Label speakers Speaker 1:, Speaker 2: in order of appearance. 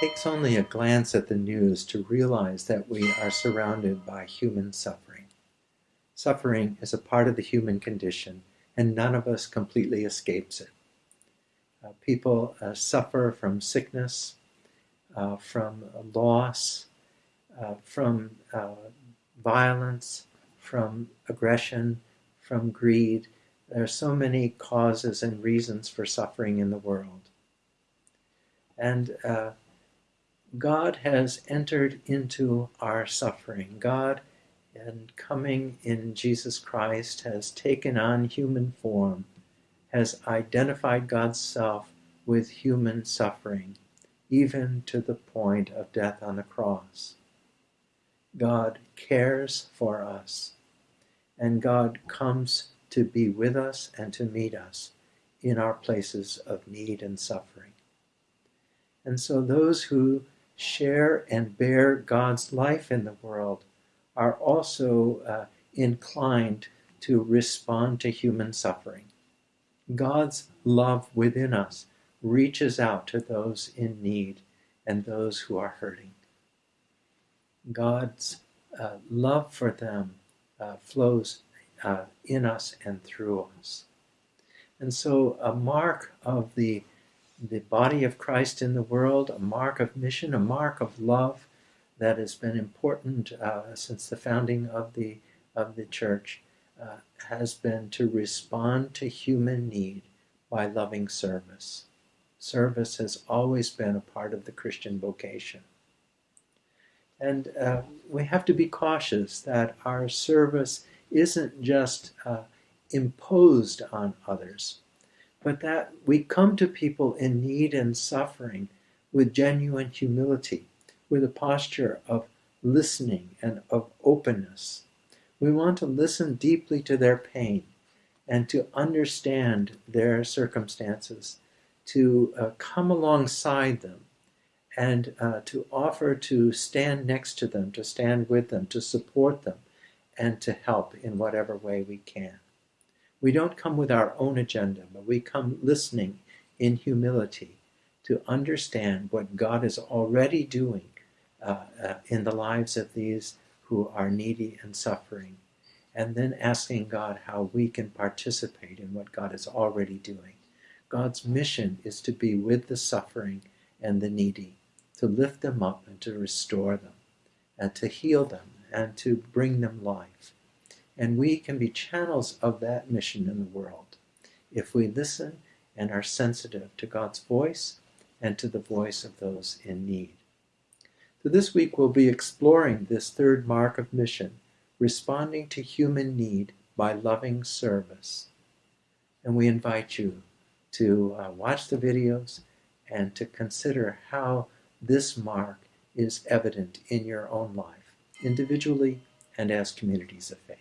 Speaker 1: takes only a glance at the news to realize that we are surrounded by human suffering. Suffering is a part of the human condition, and none of us completely escapes it. Uh, people uh, suffer from sickness, uh, from loss, uh, from uh, violence, from aggression, from greed. There are so many causes and reasons for suffering in the world. And uh, God has entered into our suffering. God, in coming in Jesus Christ, has taken on human form, has identified God's self with human suffering, even to the point of death on the cross. God cares for us, and God comes to be with us and to meet us in our places of need and suffering. And so those who share and bear God's life in the world are also uh, inclined to respond to human suffering. God's love within us reaches out to those in need and those who are hurting. God's uh, love for them uh, flows uh, in us and through us. And so, a mark of the, the body of Christ in the world, a mark of mission, a mark of love that has been important uh, since the founding of the, of the church, uh, has been to respond to human need by loving service. Service has always been a part of the Christian vocation. And uh, we have to be cautious that our service isn't just uh, imposed on others, but that we come to people in need and suffering with genuine humility, with a posture of listening and of openness. We want to listen deeply to their pain and to understand their circumstances, to uh, come alongside them and uh, to offer to stand next to them, to stand with them, to support them, and to help in whatever way we can. We don't come with our own agenda, but we come listening in humility to understand what God is already doing uh, uh, in the lives of these who are needy and suffering, and then asking God how we can participate in what God is already doing. God's mission is to be with the suffering and the needy to lift them up and to restore them and to heal them and to bring them life. And we can be channels of that mission in the world if we listen and are sensitive to God's voice and to the voice of those in need. So this week we'll be exploring this third mark of mission, responding to human need by loving service. And we invite you to uh, watch the videos and to consider how this mark is evident in your own life, individually and as communities of faith.